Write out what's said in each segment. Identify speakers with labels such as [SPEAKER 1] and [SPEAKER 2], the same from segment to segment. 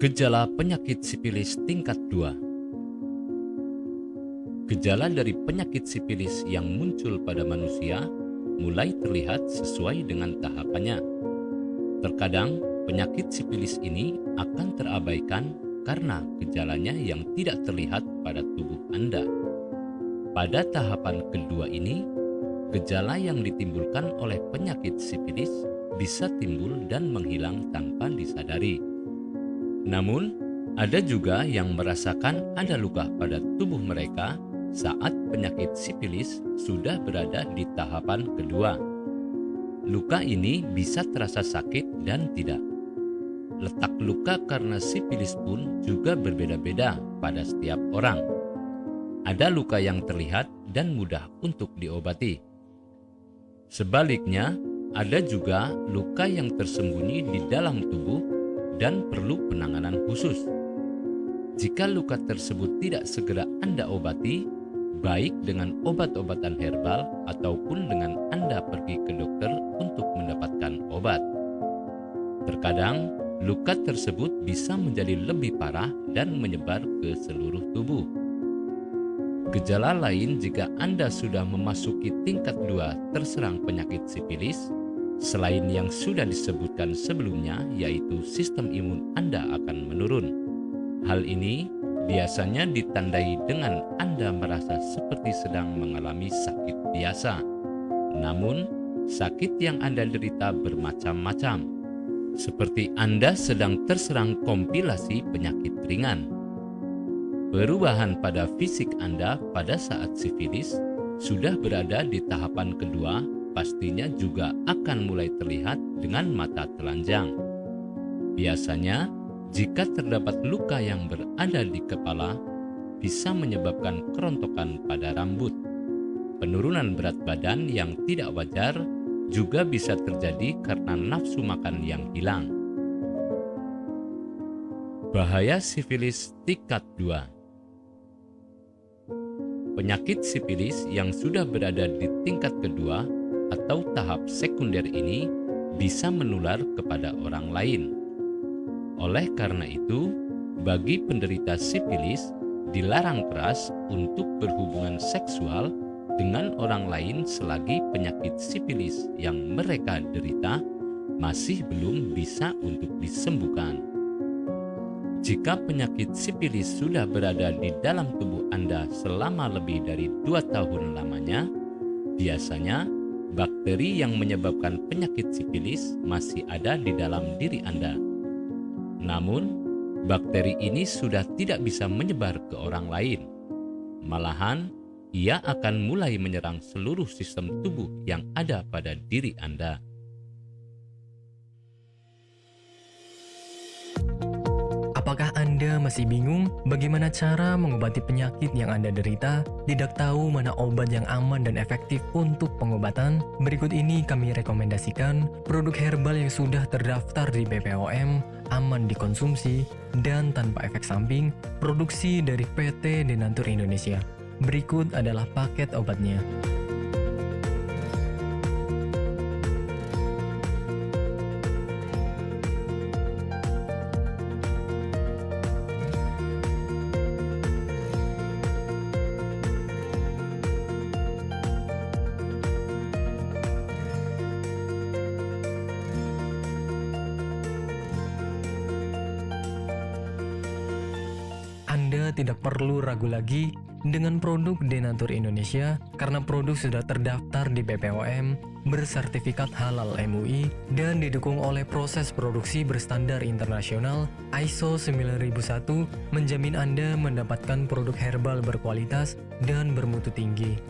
[SPEAKER 1] Gejala penyakit sipilis tingkat 2 Gejala dari penyakit sipilis yang muncul pada manusia mulai terlihat sesuai dengan tahapannya. Terkadang penyakit sipilis ini akan terabaikan karena gejalanya yang tidak terlihat pada tubuh Anda. Pada tahapan kedua ini, gejala yang ditimbulkan oleh penyakit sipilis bisa timbul dan menghilang tanpa disadari. Namun, ada juga yang merasakan ada luka pada tubuh mereka saat penyakit sipilis sudah berada di tahapan kedua. Luka ini bisa terasa sakit dan tidak. Letak luka karena sipilis pun juga berbeda-beda pada setiap orang. Ada luka yang terlihat dan mudah untuk diobati. Sebaliknya, ada juga luka yang tersembunyi di dalam tubuh dan perlu penanganan khusus. Jika luka tersebut tidak segera Anda obati, baik dengan obat-obatan herbal ataupun dengan Anda pergi ke dokter untuk mendapatkan obat. Terkadang, luka tersebut bisa menjadi lebih parah dan menyebar ke seluruh tubuh. Gejala lain jika Anda sudah memasuki tingkat 2 terserang penyakit sipilis, selain yang sudah disebutkan sebelumnya yaitu sistem imun Anda akan menurun. Hal ini biasanya ditandai dengan Anda merasa seperti sedang mengalami sakit biasa. Namun, sakit yang Anda derita bermacam-macam, seperti Anda sedang terserang kompilasi penyakit ringan. Perubahan pada fisik Anda pada saat sifilis sudah berada di tahapan kedua, pastinya juga akan mulai terlihat dengan mata telanjang. Biasanya, jika terdapat luka yang berada di kepala, bisa menyebabkan kerontokan pada rambut. Penurunan berat badan yang tidak wajar juga bisa terjadi karena nafsu makan yang hilang. Bahaya sifilis tingkat 2 Penyakit sifilis yang sudah berada di tingkat kedua atau tahap sekunder ini bisa menular kepada orang lain oleh karena itu, bagi penderita sipilis dilarang keras untuk berhubungan seksual dengan orang lain selagi penyakit sipilis yang mereka derita masih belum bisa untuk disembuhkan. Jika penyakit sipilis sudah berada di dalam tubuh Anda selama lebih dari dua tahun lamanya, biasanya bakteri yang menyebabkan penyakit sipilis masih ada di dalam diri Anda namun, bakteri ini sudah tidak bisa menyebar ke orang lain. Malahan, ia akan mulai menyerang seluruh sistem tubuh yang ada pada diri Anda.
[SPEAKER 2] Anda masih bingung bagaimana cara mengobati penyakit yang Anda derita? Tidak tahu mana obat yang aman dan efektif untuk pengobatan? Berikut ini kami rekomendasikan produk herbal yang sudah terdaftar di BPOM, aman dikonsumsi, dan tanpa efek samping, produksi dari PT Denatur Indonesia. Berikut adalah paket obatnya. Tidak perlu ragu lagi dengan produk Denatur Indonesia karena produk sudah terdaftar di BPOM, bersertifikat halal MUI, dan didukung oleh proses produksi berstandar internasional ISO 9001 menjamin Anda mendapatkan produk herbal berkualitas dan bermutu tinggi.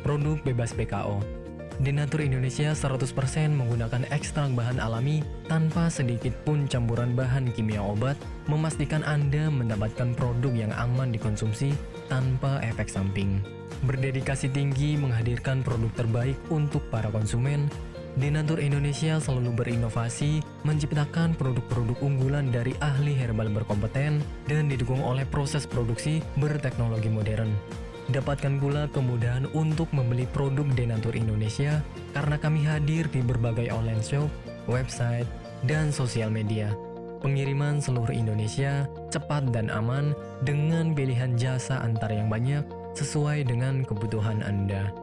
[SPEAKER 2] Produk bebas PKO Denatur Indonesia 100% menggunakan ekstrak bahan alami tanpa sedikit pun campuran bahan kimia obat, memastikan Anda mendapatkan produk yang aman dikonsumsi tanpa efek samping. Berdedikasi tinggi menghadirkan produk terbaik untuk para konsumen, Denatur Indonesia selalu berinovasi, menciptakan produk-produk unggulan dari ahli herbal berkompeten dan didukung oleh proses produksi berteknologi modern. Dapatkan pula kemudahan untuk membeli produk Denatur Indonesia karena kami hadir di berbagai online shop, website, dan sosial media. pengiriman seluruh Indonesia cepat dan aman dengan pilihan jasa antar yang banyak sesuai dengan kebutuhan Anda.